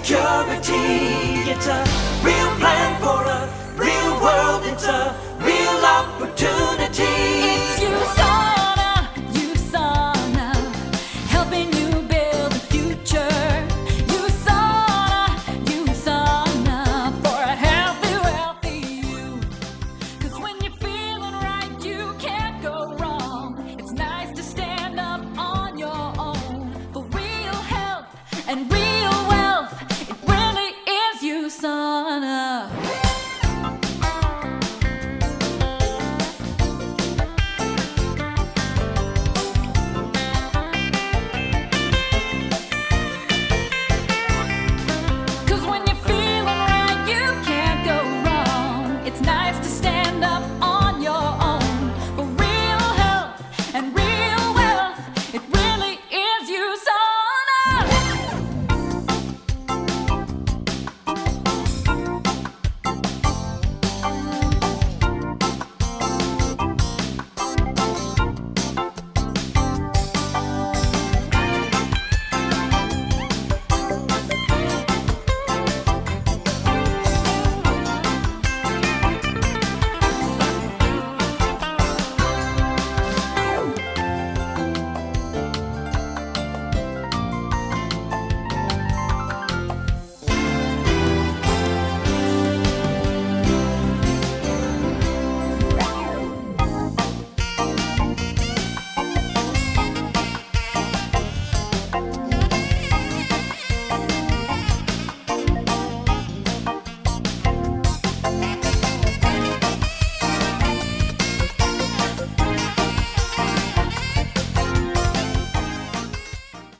security.